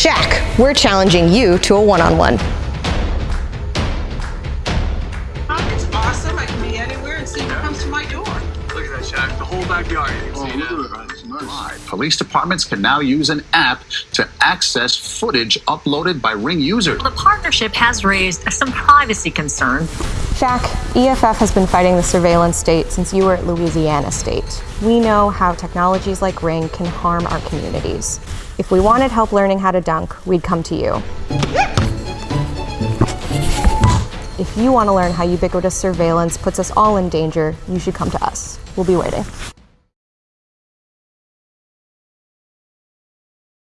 Shaq, we're challenging you to a one-on-one. It's at that, Shaq. The whole backyard. You can. Police departments can now use an app to access footage uploaded by Ring users. The partnership has raised some privacy concerns. Shaq, EFF has been fighting the surveillance state since you were at Louisiana State. We know how technologies like Ring can harm our communities. If we wanted help learning how to dunk, we'd come to you. If you want to learn how ubiquitous surveillance puts us all in danger, you should come to us. We'll be waiting.